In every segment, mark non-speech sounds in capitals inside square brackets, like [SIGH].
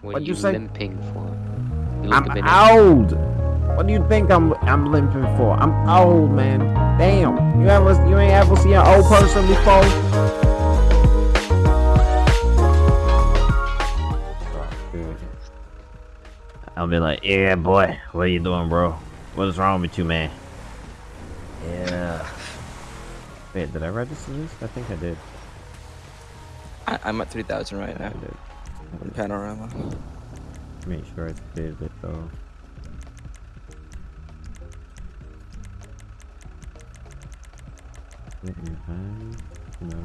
What What'd are you you say? limping for? You I'm a bit old. What do you think I'm I'm limping for? I'm old, man. Damn. You ever you ain't ever seen an old person before? I'll be like, yeah, boy. What are you doing, bro? What is wrong with you, man? Yeah. Wait, did I register this? I think I did. I, I'm at 3,000 right I now. Panorama. Make sure I saved it though. No.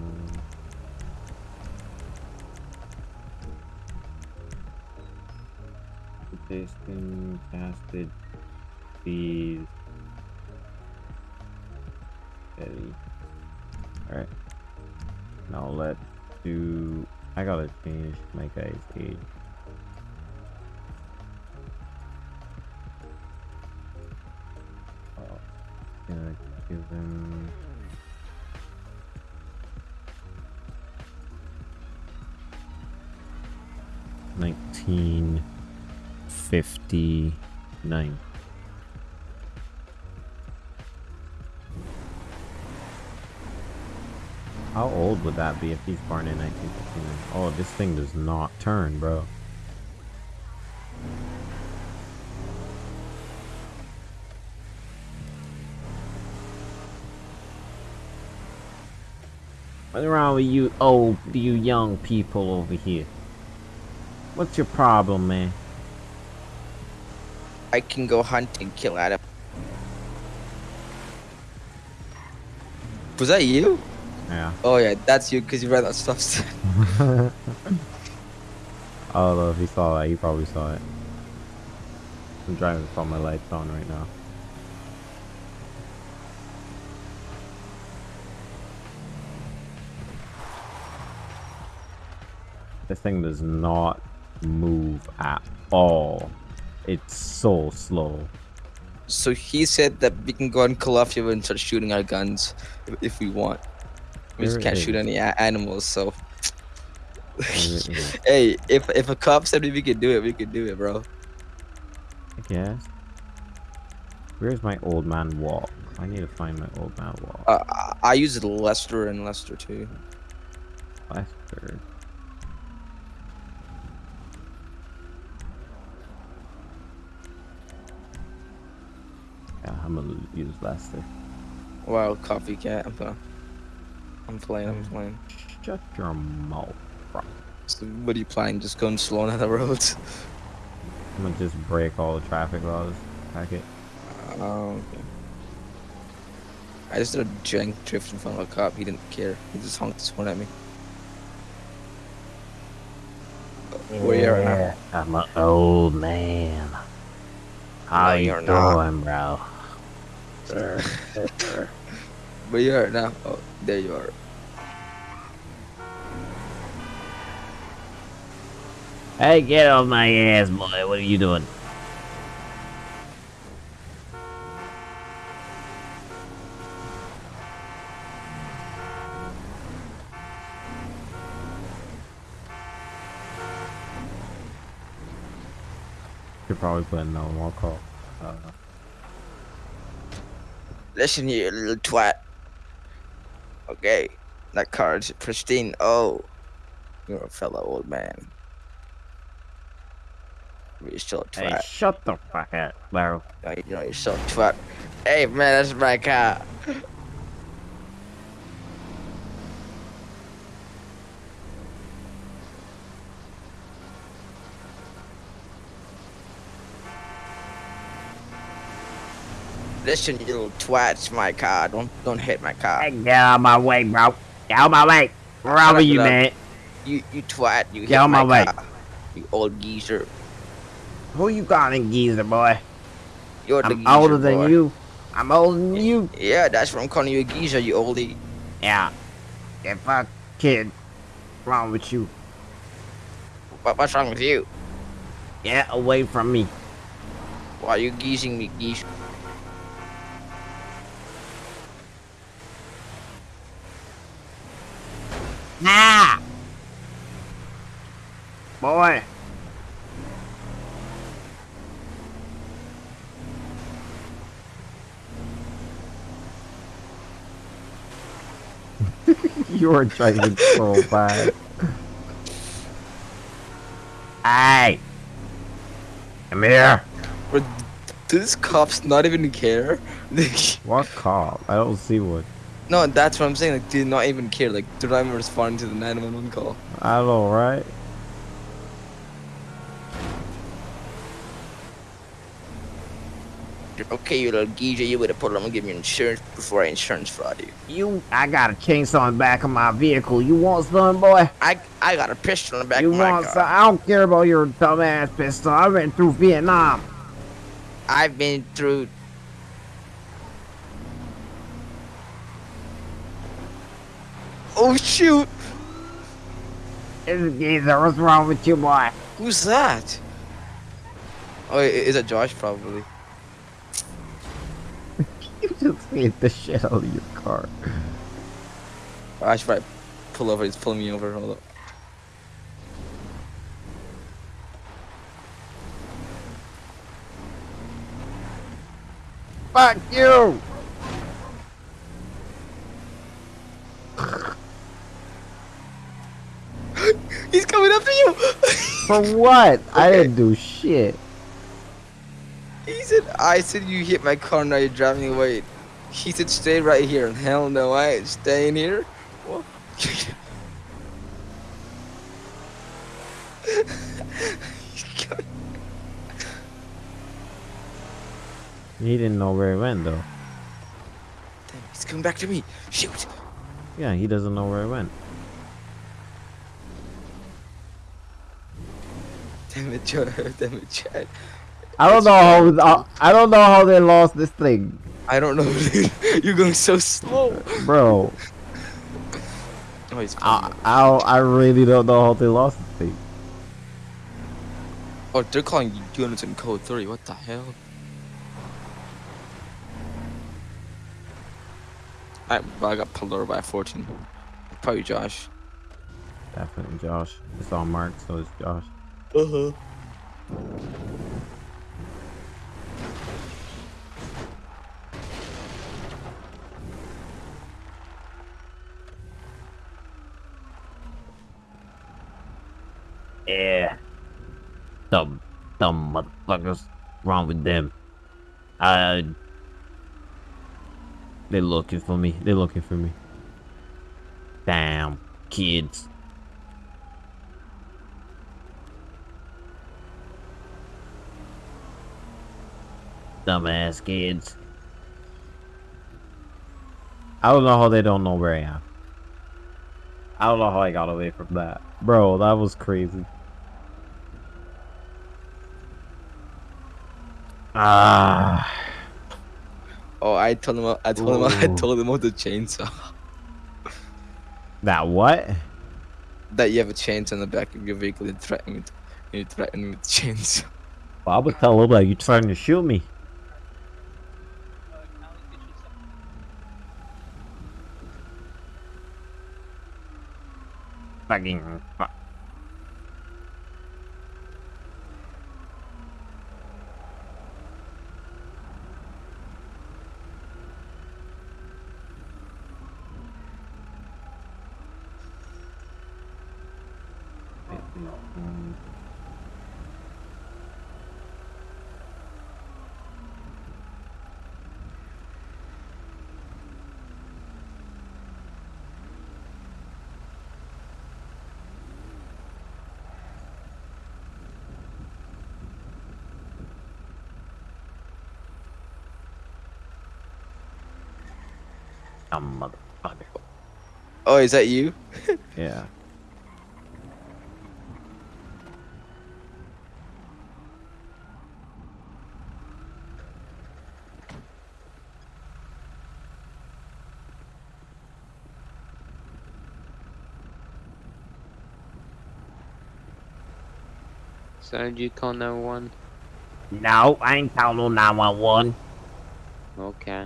Tasting casted. Steady. Alright. Now let's do I gotta change my guy's age. Oh, gonna give them. Nineteen fifty nine. How old would that be if he's born in 1959? Oh, this thing does not turn, bro. What's wrong with you old, you young people over here? What's your problem, man? I can go hunt and kill Adam. Was that you? Yeah. Oh yeah, that's you because you read that stuff. Oh, Although if he saw that, he probably saw it. I'm driving all my lights on right now. This thing does not move at all. It's so slow. so he said that we can go and call off you and start shooting our guns if we want. We just can't shoot any animals, so. There it is. hey, if if a cop said we could do it, we could do it, bro. I guess. Where's my old man walk? I need to find my old man walk. Uh, I- I use Lester and Lester too. Lester. Yeah, I'm gonna use Lester. Wow, coffee cat. I'm gonna. I'm playing. I'm mm. playing. Shut your mouth, bro. So what are you planning? Just going slow on the roads? I'm gonna just break all the traffic laws. Pack it. Oh, okay. I just did a jank drift in front of a cop. He didn't care. He just honked his horn at me. Where you at now? I'm an old man. How No, you you're not. bro? [LAUGHS] Where you are now? Oh, there you are. Hey, get off my ass, boy. What are you doing? Could probably put in no more call. Uh, Listen here, little twat. Okay, that card's pristine. Oh, you're a fellow old man. You're still a hey, shut the fuck up, bro. Oh, you know, you're still a twat. Hey, man, that's my car. Listen, you little twat, my car. Don't don't hit my car. Hey, get out of my way, bro. Get out of my way. Where are you, man? You you twat, you Get out my, my way. car. You old geezer. Who you calling geezer, boy? You're the I'm geezer, older than you. I'm older than you. Yeah, that's what I'm calling you a geezer, you oldie. Yeah. Yeah, fuck, kid. Wrong with you? What, what's wrong with you? Get away from me. Why are you geezing me, geezer? Nah! [LAUGHS] Boy! You're driving troll bad. Hey! Come here! Do these cops not even care? [LAUGHS] what cop? I don't see one no, that's what I'm saying. Like, do not even care. Like, they're not even responding to the 911 call. I know, right? Okay, you little geezer, you better put on and give me insurance before I insurance fraud you. You, I got a chainsaw in the back of my vehicle. You want some, boy? I I got a pistol in the back You of my want car. some? I don't care about your dumbass pistol. I've been through Vietnam. I've been through. Oh shoot! It's a geezer. What's wrong with you, boy? Who's that? Oh, i- is it Josh? Probably. [LAUGHS] You just hit the shit out of your car. I should probably pull over. He's pulling me over. Hold up. Fuck you! He's coming after you. [LAUGHS] For what? I didn't do shit. he said, "I said you hit my car. Now you're driving away." He said, "Stay right here." Hell no, I ain't staying here. What? [LAUGHS] He didn't know where he went, though. He's coming back to me. Shoot. Yeah, he doesn't know where he went. Damn it, Joe. Damn it, Chad. I don't know how. I don't know how they lost this thing, I don't know. [LAUGHS] You're going so slow. bro. Oh, he's I, I, I really don't know how they lost this thing. Oh, they're calling units in code 3. What the hell? I, I got pulled over by a 14. Probably Josh. Definitely Josh. It's all marked, so it's Josh. Uh huh. Yeah. Dumb, dumb motherfuckers. Wrong with them? Uh. They're looking for me. They're looking for me. Damn, kids. Dumbass kids. I don't know how they don't know where I am. I don't know how I got away from that. Bro, that was crazy. Ah. Oh, I told him. I told him. [LAUGHS] I told him about the chainsaw. That what? that you have a chainsaw in the back of your vehicle. You threaten me. To, you threaten me with chainsaw. Well, I would tell him like you trying to shoot me. fucking fuck. No. Dumb motherfucker. Oh, is that you? [LAUGHS] Yeah. So did you call 911? No, I ain't calling no 911. Okay.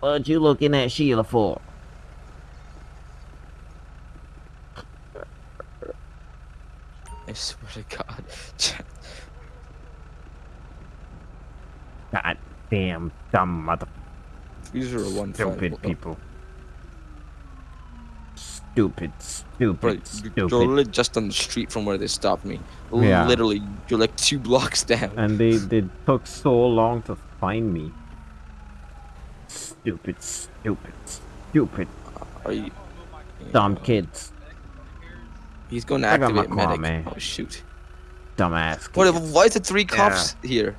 What you looking at Sheila for? I swear to God. Chad. God damn dumb mother These are one stupid people. Stupid, stupid, Bro, you're literally just on the street from where they stopped me. Yeah. Literally, you're like two [LAUGHS] blocks down. And they, they took so long to find me. Stupid, stupid, stupid, Are you? dumb kids. He's going to I got my activate car, medic. man. Oh shoot! Dumbass What? kids. Why is there three cops here?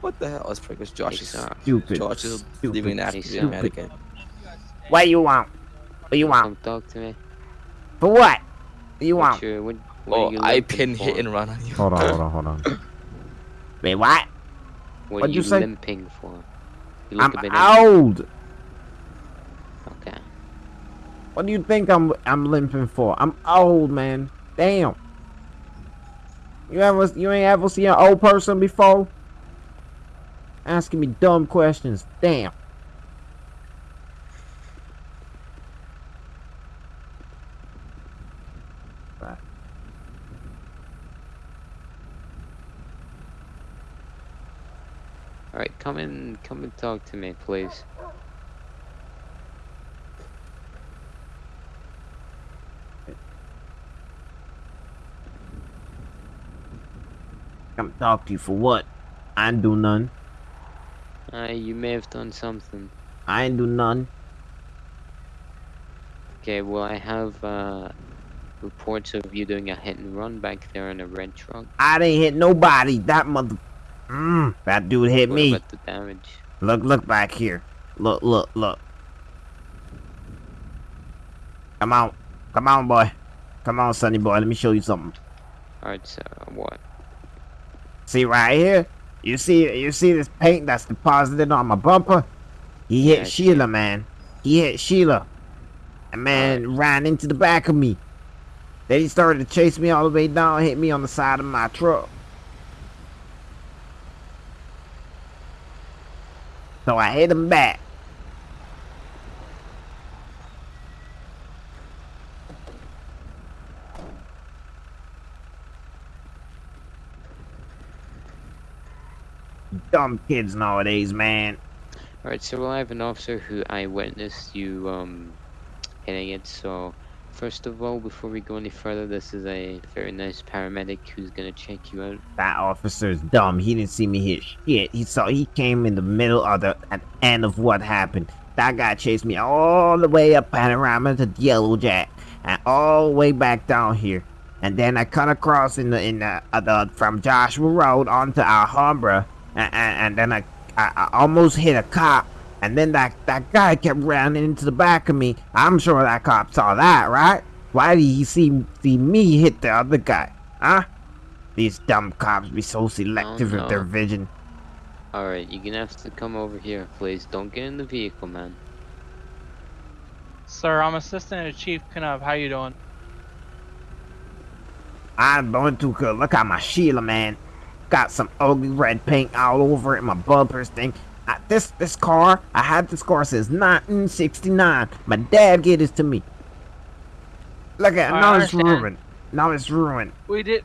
What the hell? Oh, That's because Josh is Exact. Stupid, Josh is stupid, leaving an activate stupid. medic. in. What you want? What you want? Don't talk to me. For what? What you want? your, what, what Oh, you I limping pin for? hit and run on you. Hold on, hold on, hold on. Wait, what? What What'd are you you say? limping for? You I'm look a bit old. Okay. What do you think I'm I'm limping for? I'm old, man. Damn. You ever you ain't ever seen an old person before? Asking me dumb questions. Damn. Right. Alright, come and talk to me, please. Come talk to you for what? I ain't do none. Uh, you may have done something. I ain't do none. Okay, well, I have, uh, reports of you doing a hit and run back there in a red truck. I didn't hit nobody. That mother. Mm, that dude hit What me. the damage? Look, look back here. Look, look, look. Come on. Come on, boy. Come on, sonny boy. Let me show you something. Alright, so, what? See right here? You see you see this paint that's deposited on my bumper? He hit Yeah, Sheila, man. He hit Sheila. And man ran into the back of me. Then he started to chase me all the way down, hit me on the side of my truck. So I hit him back. Dumb kids nowadays, man. Alright, so well, I have an officer who I witnessed you, um, hitting it, so... First of all, before we go any further, this is a very nice paramedic who's gonna check you out. That officer's dumb. He didn't see me hit shit. He saw he came in the middle of the at end of what happened. That guy chased me all the way up Panorama to Yellow Jack and all the way back down here. And then I cut across in the in the, uh, the from Joshua Road onto Alhambra, and, and, and then I, I I almost hit a cop. And then that that guy kept running into the back of me. I'm sure that cop saw that, right? Why did he see see me hit the other guy? Huh? These dumb cops be so selective with their vision. Alright, you're gonna have to come over here, please. Don't get in the vehicle, man. Sir, I'm Assistant to Chief Knubb. How you doing? I'm doing too good. Look at my Sheila, man. Got some ugly red paint all over it. My bumpers thing. I, this this car, I had this car since 1969. My dad gave this to me. Look at I now it's ruined. Now it's ruined. We did.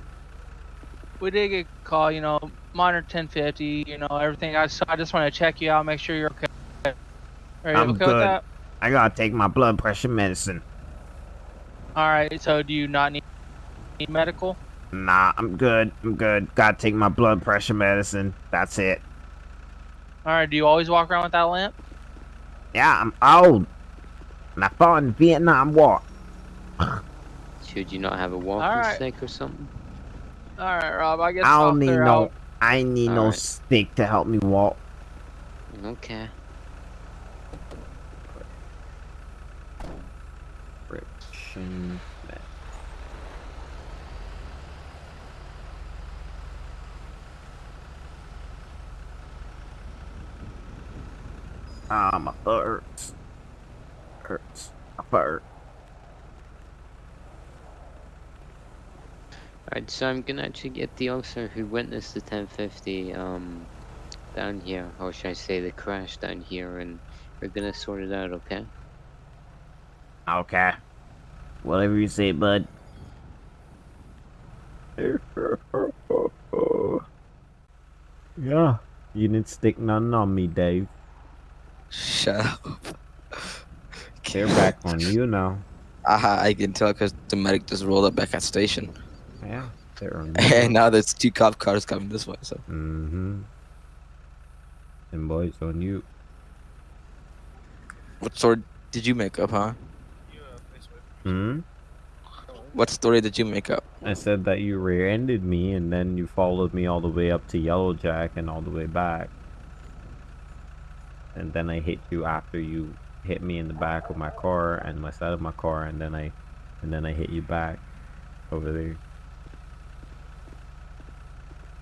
We did get a call. You know, minor 1050. You know everything. I so I just want to check you out, make sure you're okay. Are you I'm okay good. with that? I gotta take my blood pressure medicine. All right. So do you not need, need medical? Nah, I'm good. I'm good. Gotta take my blood pressure medicine. That's it. All right. Do you always walk around with that lamp? Yeah, I'm old. And I fought in Vietnam War. Should you not have a walking Alright. stick or something? All right, Rob. I guess I don't need no. out. I ain't need no Alright. stick to help me walk. Okay. Friction. Ah, my butt hurts. Hurts. My butt hurts. Alright, so I'm gonna actually get the officer who witnessed the 1050, um, down here, or should I say the crash down here, and we're gonna sort it out, okay? Okay. Whatever you say, bud. [LAUGHS] yeah. You didn't stick nothing on me, Dave. Shut up. [LAUGHS] They're back on you now. Aha, I can tell because the medic just rolled up back at station. Yeah, they're [LAUGHS] on And now there's two cop cars coming this way, so. Mm-hmm. And boys on you. What story did you make up, huh? Hmm? What story did you make up? I said that you rear-ended me and then you followed me all the way up to Yellow Jack and all the way back. And then I hit you after you hit me in the back of my car and my side of my car and then I and then I hit you back over there.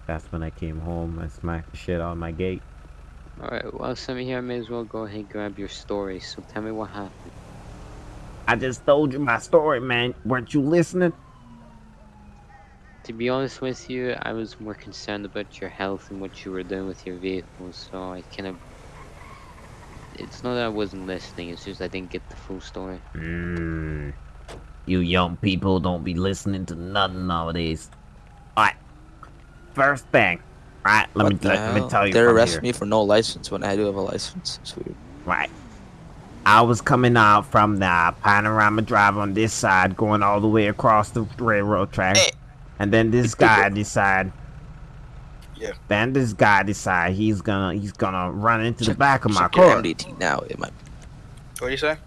That's when I came home and smacked the shit out of my gate. Alright, well, Sammy here, I may as well go ahead and grab your story. So tell me what happened. I just told you my story, man. Weren't you listening? To be honest with you, I was more concerned about your health and what you were doing with your vehicle, so I kind of. It's not that I wasn't listening, it's just I didn't get the full story. Mm. You young people don't be listening to nothing nowadays. Alright. First thing. Alright, let what me let, let me tell you They from arrest me for no license when I do have a license. It's weird. Right. I was coming out from the panorama drive on this side, going all the way across the railroad track. Hey. And then this [LAUGHS] guy decide. Yeah. Then this guy decide he's gonna he's gonna run into the back of my car. MDT now. It might. What do you say?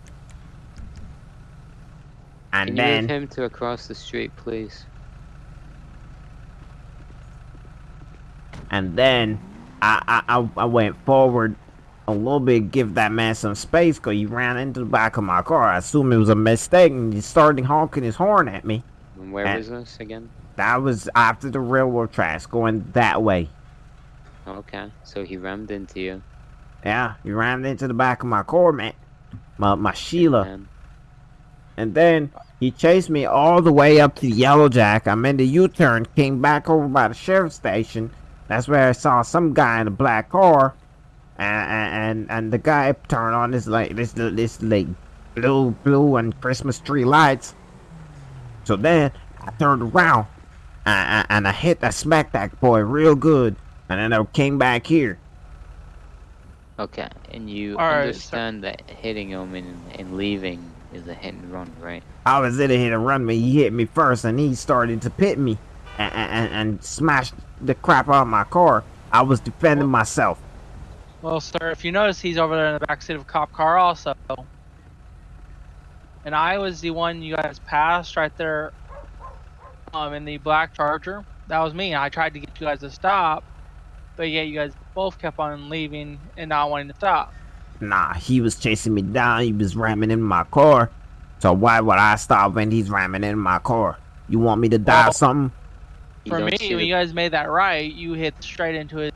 And Can then move him to across the street, please? and then I, I I I went forward a little bit, give that man some space, cause he ran into the back of my car. I assume it was a mistake, and he started honking his horn at me. And where And- was this again? That was after the railroad tracks, going that way. Okay, so he rammed into you. Yeah, he rammed into the back of my car, man. My my Sheila, And and then he chased me all the way up to Yellow Jack. I made the U-turn, came back over by the sheriff's station. That's where I saw some guy in a black car, and and and the guy turned on this like this this like blue blue and Christmas tree lights. So then I turned around, and, and I hit that smacked that boy real good, and then I came back here. okay, and you All right, so- understand that hitting him and, and leaving is a hit and run, right? I was in a hit and run me. He hit me first, and he started to pit me, and, and, and smashed the crap out of my car. I was defending myself. Well, sir, if you notice, he's over there in the backseat of a cop car also. And I was the one you guys passed right there um, in the black Charger. That was me. I tried to get you guys to stop, but yet you guys both kept on leaving and not wanting to stop. Nah, he was chasing me down. He was ramming in my car. So why would I stop when he's ramming in my car? You want me to die or Well, something? For me, see when you guys made that right, you hit straight into his,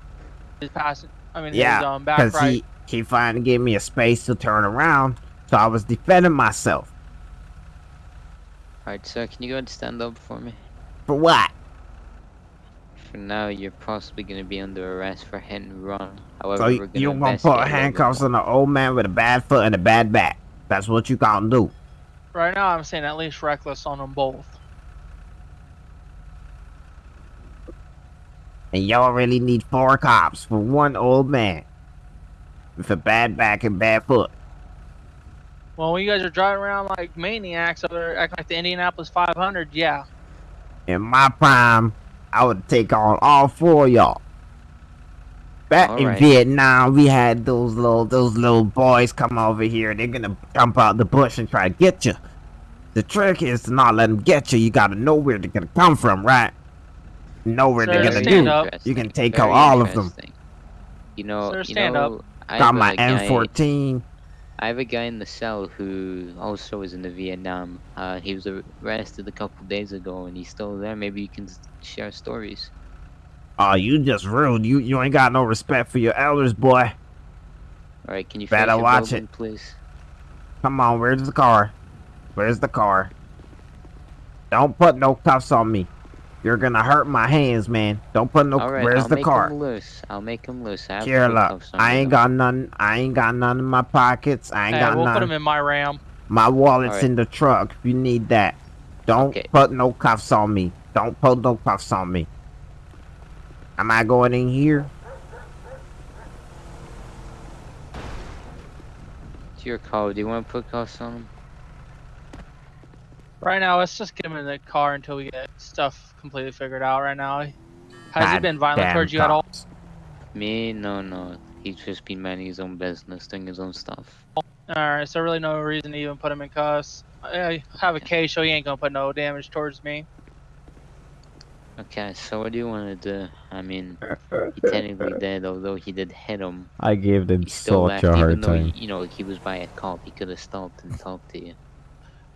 his pass. I mean, his Yeah, um, back Because right. he, he finally gave me a space to turn around. So I was defending myself. Alright, sir, can you go and stand up for me? For what? For now, you're possibly going to be under arrest for hit and run. However, So we're you, gonna you gonna investigate put a little bit handcuffs on an old man with a bad foot and a bad back. That's what you gonna do. Right now, I'm saying at least reckless on them both. And y'all really need four cops for one old man with a bad back and bad foot. Well, when you guys are driving around like maniacs over there, acting like the Indianapolis 500, yeah. In my prime, I would take on all four of y'all. Back in Alright. Vietnam, we had those little those little boys come over here. They're gonna jump out the bush and try to get you. The trick is to not let them get you. You gotta know where they're gonna come from, right? Know where they're gonna stand do. up. You can Interesting, take out all of them. You know, Sir, you know, up. I Got my M14. I have a guy in the cell who also was in the Vietnam. Uh, he was arrested a couple days ago, and he's still there. Maybe you can share stories. Oh, you just rude. You you ain't got no respect for your elders, boy. All right, can you Better watch building, it. please? Come on, where's the car? Where's the car? Don't put no cuffs on me. You're gonna hurt my hands, man. Don't put no. Right, where's I'll the make car? Them loose. I'll make them loose. I Here, look. I ain't got none. I ain't got none in my pockets. I ain't hey, got we'll none. put them in my ram. My wallet's right. in the truck. If You need that. Don't okay. put no cuffs on me. Don't put no cuffs on me. Am I going in here? It's your call. Do you want to put cuffs on him? Right now, let's just get him in the car until we get stuff completely figured out. Right now, has he been violent towards you at all? Me? No, no. He's just been minding his own business, doing his own stuff. All right, so really no reason to even put him in cuffs. I have a case, so he ain't gonna put no damage towards me. Okay, so what do you want to do? I mean, he technically [LAUGHS] did, although he did hit him. I gave him still such left, a even hard though, time. you know, he was by a cop. He could have stopped and talked to you.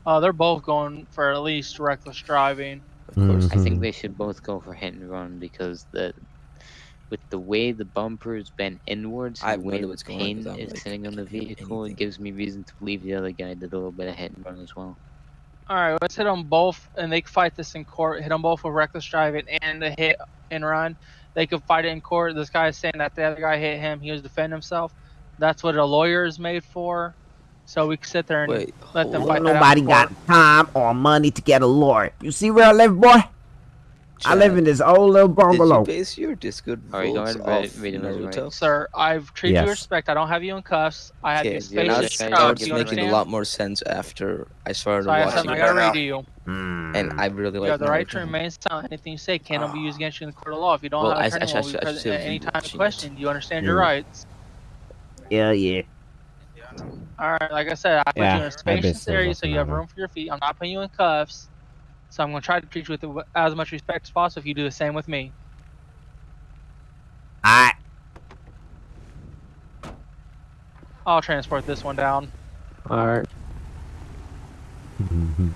Uh, they're both going for at least reckless driving. Of course. I think Mhm. they should both go for hit and run because the with the way the bumper is bent inwards, I and the have no way idea the what's going on paint 'cause I'm, is like, sitting on the can't vehicle, it gives me reason to believe the other guy did a little bit of hit and run as well. All right, let's hit them both, and they can fight this in court. Hit them both with reckless driving and a hit and run. They could fight it in court. This guy is saying that the other guy hit him. He was defending himself. That's what a lawyer is made for. So we can sit there and Wait, let them fight out Nobody got time or money to get a lawyer. You see where I live, boy? I live in this old little Did bungalow. you base your discord Alright, go votes ahead read- off read him his Naruto? Sir, I've treated you Yes. with respect. I don't have you in cuffs. I have Okay, you yeah, now now spacious it's, it's- now I'll it's give couch. you You making a lot more sense after I started So I have watching something I it gotta read to you. Hmm. and I really You like have the right to remain silent. Anything you say cannot be used against you in the court of law. If you don't Well, have I- an attorney, I- I will be should- I present at any time watching of question. Do you understand your Yeah. rights? Yeah, yeah. All right, like I said, I put Yeah, you in a spacious area so you have room for your feet. I'm not putting you in cuffs, so I'm gonna try to treat you with as much respect as possible. If you do the same with me, I I'll transport this one down. Alright.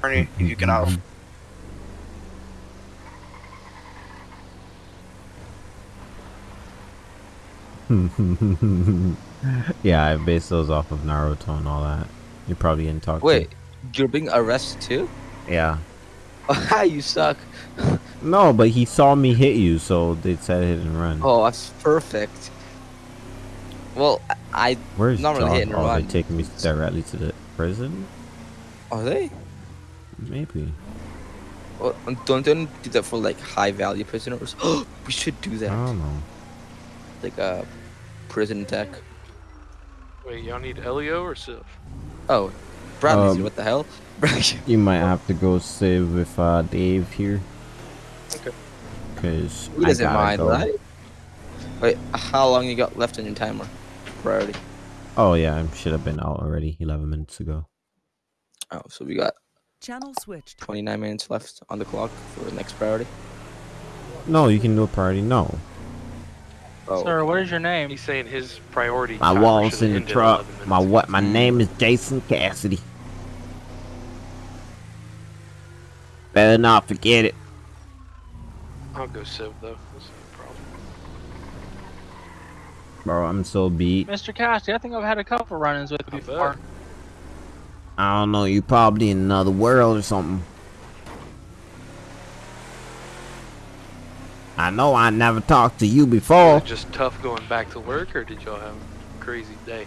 Ernie, if you get off. [LAUGHS] [LAUGHS] yeah, I based those off of Naruto and all that. You probably didn't talk. to- Wait, you're being arrested too? Yeah. Ah, [LAUGHS] you suck. No, but he saw me hit you, so they said hit and run. Oh, that's perfect. Well, I Where's not really John? hit and oh, run. they taking me directly to the prison? are they? Maybe. Well, don't don't do that for like high value prisoners. [GASPS] we should do that. I don't know. Like a prison tech. Wait, y'all need Elio or Civ? Oh, Bradley's Um, what the hell? [LAUGHS] You might have to go save with uh, Dave here. Okay. Cause he I doesn't gotta mind, go. right? Wait, how long you got left on your timer? Priority. Oh yeah, I should have been out already 11 minutes ago. Oh, so we got Channel switched. 29 minutes left on the clock for the next priority. No, you can do a priority. No, Oh, Sir, what is your name? He's saying his priority. my timer walls in the truck. My what? My name is Jason Cassidy. Better not forget it. I'll go Civ though. That's no problem. Bro, I'm so beat. Mr. Cassidy, I think I've had a couple run-ins with you before. I don't know. You probably in another world or something. I know I never talked to you Was before. it just tough going back to work, or did y'all have a crazy day?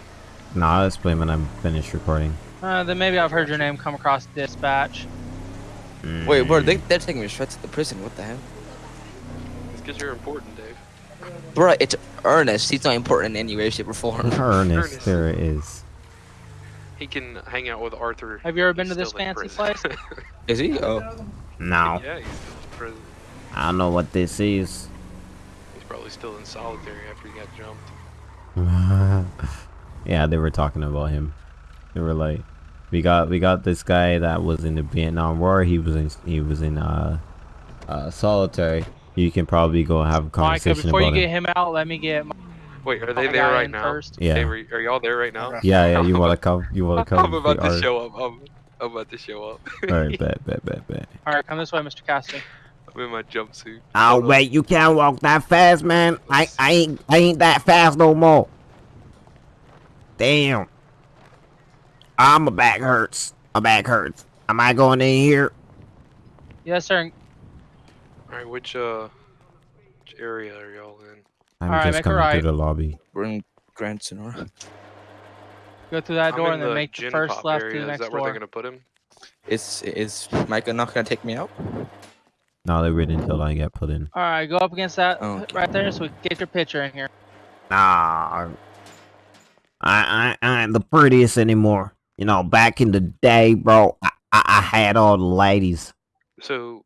Nah, let's play when I'm finished recording. Uh, then maybe I've heard your name come across dispatch. Wait, bro, Mm. they, they're taking me straight to the prison. What the hell? It's because you're important, Dave. Bro, it's Ernest. He's not important in any way, shape, or form. [LAUGHS] Ernest, Ernest. there it is. He can hang out with Arthur. Have you ever been to this fancy prison. place? [LAUGHS] Is he? Oh, No, yeah, I don't know what this is. He's probably still in solitary after he got jumped. [LAUGHS] yeah, they were talking about him. They were like, we got we got this guy that was in the Vietnam War. He was in he was in uh, uh solitary. You can probably go have a Micah, conversation before you about get him. him out, let me get my Wait, are they there right now? first. Yeah, They were, are y'all there right now? yeah, yeah. You wanna [LAUGHS] come? You wanna come? I'm about to are- show up. I'm, I'm about to show up. All right, [LAUGHS] bet, bet, bet, bet. All right, come this way, Mr. Cassidy. I'm in my jumpsuit. Oh Hold on. wait, you can't walk that fast, man. I I ain't I ain't that fast no more. Damn. Ah, my back hurts. My back hurts. Am I going in here? Yes, sir. All right, which uh, which area are y'all in? I'm All right, just make coming right. through the lobby. we're in Grand Senora. Go through that door and then the make the first left area. to the Is that where door. they're gonna put him? Is is Micah not gonna take me out? No, they wait until I get put in. All right, go up against that Oh, okay. right there so we get your picture in here. Nah. I, I, I ain't the prettiest anymore. You know, back in the day, bro, I, I, I had all the ladies. So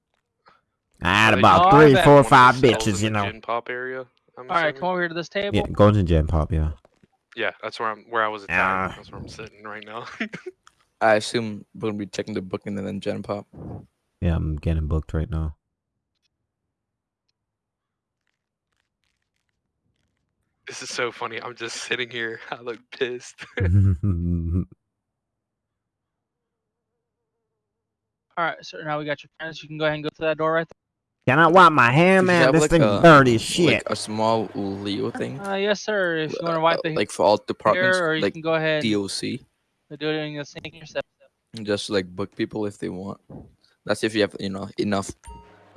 I had are about all three, that four, one of the five cells bitches, you know. Gen pop area. I'm All right, assuming? come over here to this table. Yeah, go to Gen Pop, yeah. Yeah, that's where I'm. Where I was Yeah. attacked. That's where I'm sitting right now. [LAUGHS] I assume we're gonna be checking the booking and then Gen Pop. Yeah, I'm getting booked right now. This is so funny. I'm just sitting here. [LAUGHS] I look pissed. [LAUGHS] All right, so now we got your friends. You can go ahead and go to that door right there. Can I wipe my hand, You man? This like, thing a- dirty as shit. Like a small Leo thing. there. Uh, yes, sir. If you want to uh, wipe the like for all departments, here, or you like can go ahead DOC, do it in the sink yourself. just like book people if they want. That's if you have you know enough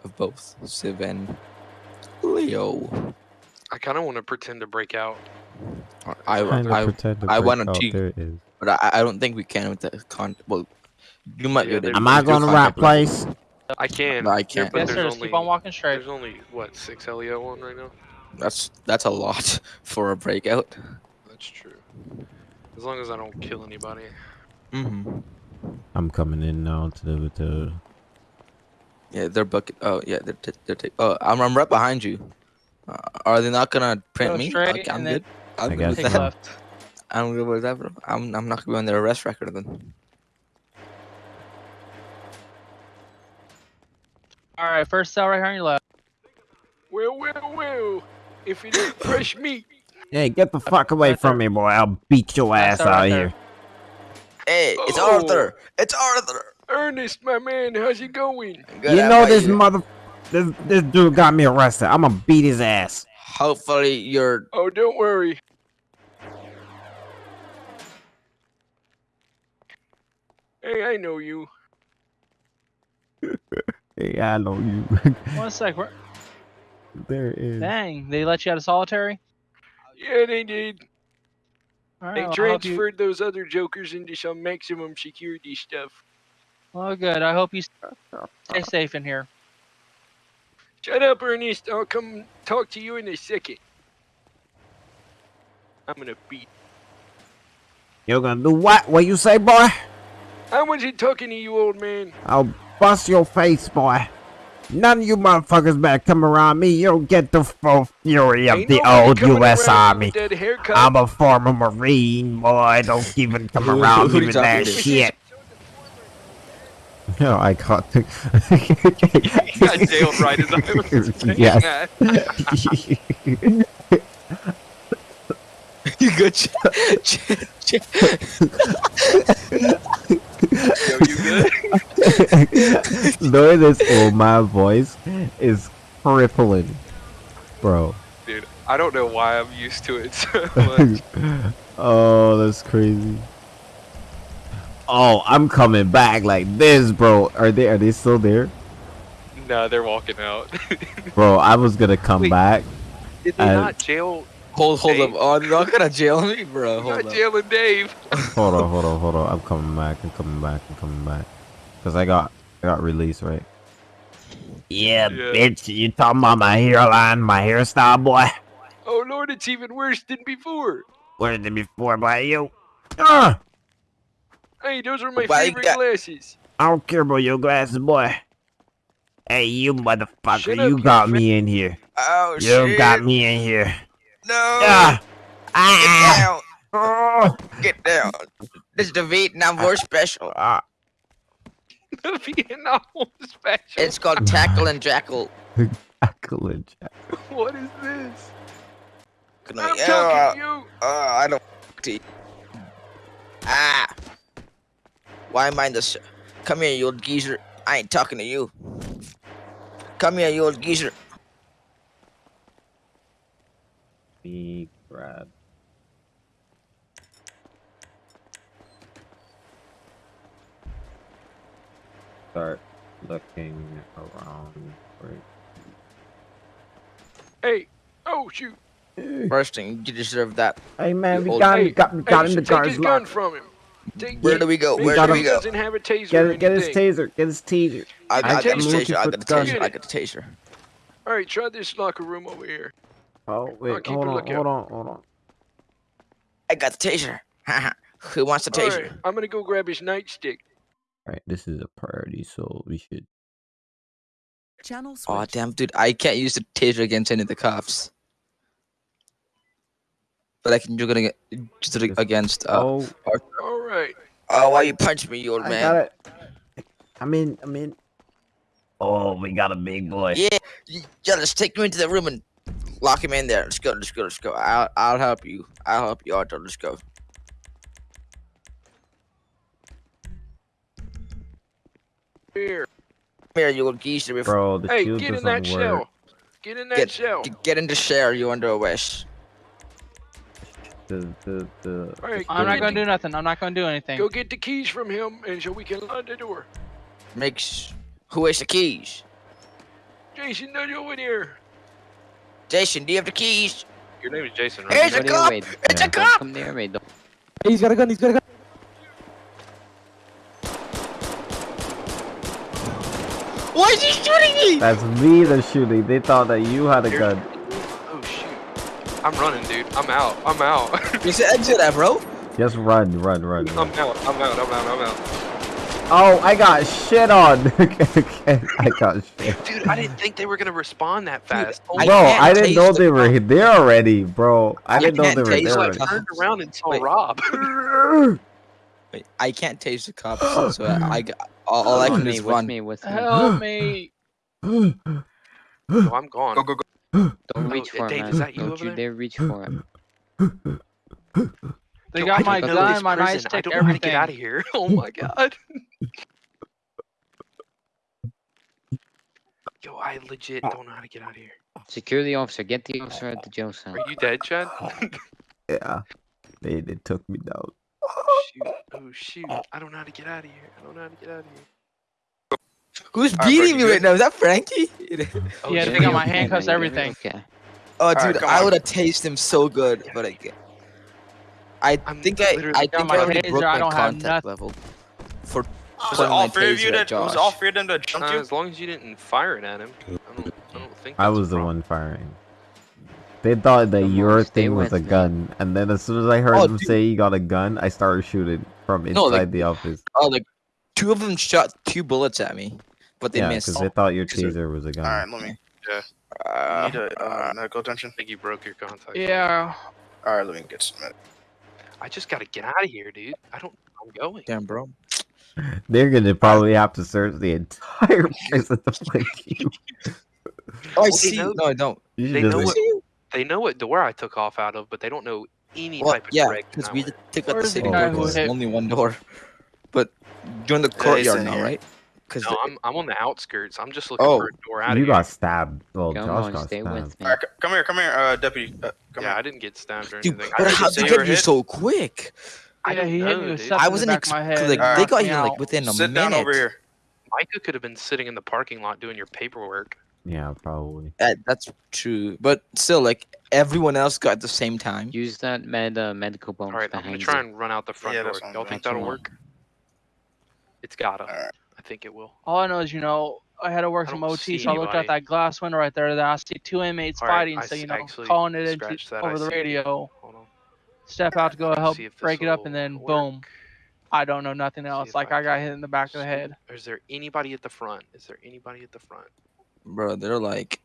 of both Civ and Leo. I kind of want to pretend to break out. Or I I, I wanna cheat. There it is. but I, I don't think we can with the con. Well, you might Yeah, be able to. Am I going to the right place? I can. No, I can't. yes, there's sir. only keep on walking straight. there's only what six LEO on right now. That's that's a lot [LAUGHS] for a breakout. That's true. As long as I don't kill anybody. Mm-hmm. I'm coming in now to the to. Yeah, they're bucket. Oh yeah, they're t- they're. T- oh, I'm I'm right behind you. Uh, are they not gonna print Go me? straight Okay, I'm good. I'm I good guess with that. left. [LAUGHS] I'm good with that. Bro. I'm I'm not gonna be on their arrest record then. All right, first cell right here on your left. Well, well, well. If it ain't fresh meat. Hey, get the fuck away right from me, boy! I'll beat your ass that right out there. here. Hey, it's Oh. Arthur. It's Arthur. Ernest, my man, how's it going? Good, You know this you? mother, this this dude got me arrested. I'm gonna beat his ass. Hopefully you're. Oh, don't worry. Hey, I know you. [LAUGHS] Hey, I know you. [LAUGHS] One sec. Where, there it is. dang, they let you out of solitary. Yeah, they did. All right, They well, I hope you- transferred those other jokers into some maximum security stuff. Well, good. I hope you stay safe in here. Shut up, Ernest. I'll come talk to you in a second. I'm gonna beat. You're gonna do what? What you say, boy? I wasn't talking to you, old man. I'll bust your face, boy. None of you motherfuckers better come around me. You'll get the full fury of Ain't the nobody old U.S. Army. with That haircut. I'm a former Marine, boy. Don't even come around me you with that shit. No, I caught the. [LAUGHS] He got jailed right as I was saying Yes. that. [LAUGHS] you good? Ch- ch- ch- Yo, you good? [LAUGHS] Knowing this oh, old man voice is crippling, bro. Dude, I don't know why I'm used to it so much. oh, that's crazy. Oh, I'm coming back like this, bro. Are they are they still there? nah, they're walking out. [LAUGHS] Bro, I was gonna come Wait. back. Did they not jail? hold hold up. Dave. Oh, they're not gonna jail me, bro. They're Hold not up. jailing Dave. Hold on, [LAUGHS] hold on, hold on. I'm coming back. I'm coming back. I'm coming back. Cause I got I got released, right? Yeah, Yeah. bitch. You talking about my hairline, my hairstyle, boy? Oh lord, it's even worse than before. Where than it before, by you? Ah! Hey, those are my Why favorite got- glasses. I don't care about your glasses, boy. Hey, you motherfucker, Shut you up, got fat- me in here. Oh You shit! got me in here. No! Ah! Get Ah! down! Oh! Get down! This is the Vietnam War special. Ah! [LAUGHS] The Vietnam War special. It's called Tackle and Jackal. [LAUGHS] Tackle and Jackal. [LAUGHS] What is this? Can I'm I- talking to uh, you. uh, I don't. to. Ah! Why am I in this? Come here, you old geezer. I ain't talking to you. Come here, you old geezer. Big Brad. Start looking around for Hey. Oh shoot. First thing, you deserve that. Hey man, we old- got Hey, him, got, we Hey, got you in the should take car's his gun lock. from him. Take Where do we go? We Where got do him. we go? doesn't have a taser Get, get his taser, get his taser. I, I got the the taser. taser. I got the With gun. taser. I got the taser. All right, try this locker room over here. Oh wait, keep hold on, hold on, hold on. I got the taser. [LAUGHS] Who wants the taser? Alright, I'm gonna go grab his nightstick. All right, this is a priority, so we should. Channel Oh damn, dude! I can't use the taser against any of the cops. But I can do it aga- just do it Just- against. Uh, oh, Alright. oh, why you punch me, you old I man? got it. I'm in. I'm in. Oh, we got a big boy. Yeah, y- yeah. Let's take him into the room and lock him in there. Let's go. Let's go. Let's go. I'll I'll help you. I'll help you, Arthur. Let's go. Here. Here, you old geezer. Before Bro, the Hey, shield get in that work. shell. Get in that Get- shell. get into share. You under arrest. The the the. Alright, I'm not gonna the- do nothing. I'm not gonna do anything. Go get the keys from him, and so we can lock the door. Makes. Who has the keys? Jason, no, you in here. Jason, do you have the keys? Your name is Jason, right? Here's a cop! other way. It's a Don't cop! Come near me. Don't. He's got a gun. He's got a gun. Why is he shooting me? That's me that's shooting. They thought that you had a Here- gun. Oh shoot. I'm running, dude. I'm out. I'm out. You said exit that, bro. Just run, run, run. I'm run. out. I'm out. I'm out. I'm out. Oh, I got shit on. [LAUGHS] I got shit. Dude, I didn't think they were gonna respond that fast. Oh I Bro, can't I didn't know they were cops. there already, bro. I I didn't know can't they were there the already. I turned around and saw Wait. Rob. [LAUGHS] Wait, I can't taste the cops, [GASPS] so I, I got- all, all I can do is run. me, with me. Help me! [GASPS] oh, I'm gone. Go, go, go. [GASPS] Don't reach for him, is man. Don't over you dare reach for him. They Yo, got I my don't gun, my prison. nice I don't know how to get out of here. [LAUGHS] Oh my god. Yo, I legit don't know how to get out of here. Secure the officer. Get the officer at the jail cell. Are you dead, Chad? [LAUGHS] Yeah. They, they took me down. oh shoot. Oh shoot. I don't know how to get out of here. I don't know how to get out of here. Who's Alright, beating me you right now? Is that Frankie? [LAUGHS] [LAUGHS] Oh, Yeah, shit. they got my Okay, handcuffs, everything. Okay. Oh, dude, come I would have tased him so good, but I can't. I I'm think I, I think I already broke my contact level. For Was it all my three of you taser at that was all three of them that jumped Uh, you? as long as you didn't fire it at him. I don't, I don't think I was the one firing. They thought that Come your thing was a me. gun, and then as soon as I heard Oh, him dude. say he got a gun, I started shooting from inside No, like- the office. Oh, like two of them shot two bullets at me, but they yeah, missed. because they thought your Is it- taser was a gun. Alright, let me. Uh, need a uh, medical attention. I think you broke your contact. Yeah. Alright, let me get some. med- I just gotta get out of here, dude. I don't. I'm going. damn, bro. [LAUGHS] They're gonna probably have to search the entire prison to find you. Oh, I they see. know- No, I don't. You They know like- what- They know what door I took off out of, but they don't know any Well, type of yeah, direction because we took out the Where's the city door. who 'cause hit- there's only one door. But you're in the courtyard now, right? Because No, I'm I'm on the outskirts. I'm just looking Oh, for a door out you of here. got stabbed. Well, Come Josh on, got stay stabbed. with me. Alright, come here, come here, uh, deputy. Uh, come yeah, I didn't get stabbed or anything. dude, anything. but how did say you you get here so quick? I Yeah, don't he hit know, me with dude. something I in the wasn't back ex- of head. like Alright. they got me here like within a Sit minute. down over here. Micah could have been sitting in the parking lot doing your paperwork. Yeah, probably. Uh, that's true, but still, like everyone else got at the same time. Use that med uh, medical bomb All right, I'm gonna try you. and run out the front Yeah, door. I'm Y'all think that'll work? It's gotta. Alright. I think it will. All I know is, you know, I had to work I some don't OT, so I looked out that glass window right there. That I see two inmates All right, fighting, I so s- you know, actually calling it into scratch that, I over the radio. Hold on. Step out to go help see if this break it up, and then work. boom. I don't know nothing else. Like I I got hit in the back of the head. Is there anybody at the front? Is there anybody at the front? Bro, they're like,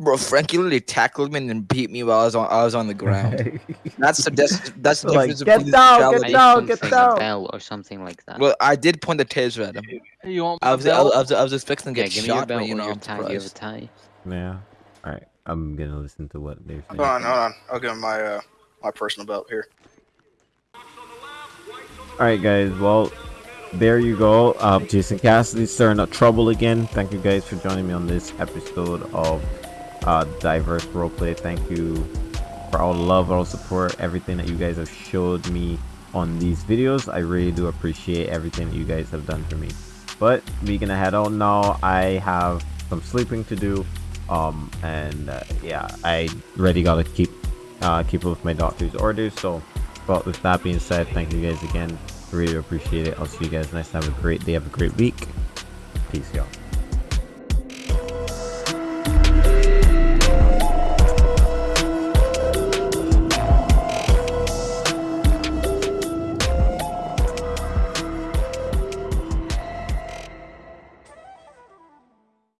bro, Frankie literally tackled me and then beat me while I was on I was on the ground. That's the that's, that's the Like, difference get between down, get down, get down. a bell or something like that. Well, I did point the taser at him. You want I was I belt? was, I was, I was expecting to yeah, get give me your shot, belt but you or know, I'm tie. Do you have a tie? Yeah. All right. I'm gonna listen to what they're saying. Hold on, hold on. I'll give him my uh my personal belt here. All right, guys. Well, there you go. Uh, Jason Cassidy stirring up trouble again. Thank you guys for joining me on this episode of uh, Diverse Roleplay. Thank you for all love, all support, everything that you guys have showed me on these videos. I really do appreciate everything that you guys have done for me. But we gonna head out now. I have some sleeping to do. Um, and uh, yeah, I really gotta keep uh, keep up with my doctor's orders. So, but with that being said, thank you guys again. Really appreciate it. I'll see you guys next time. Have a great day. Have a great week. Peace, y'all.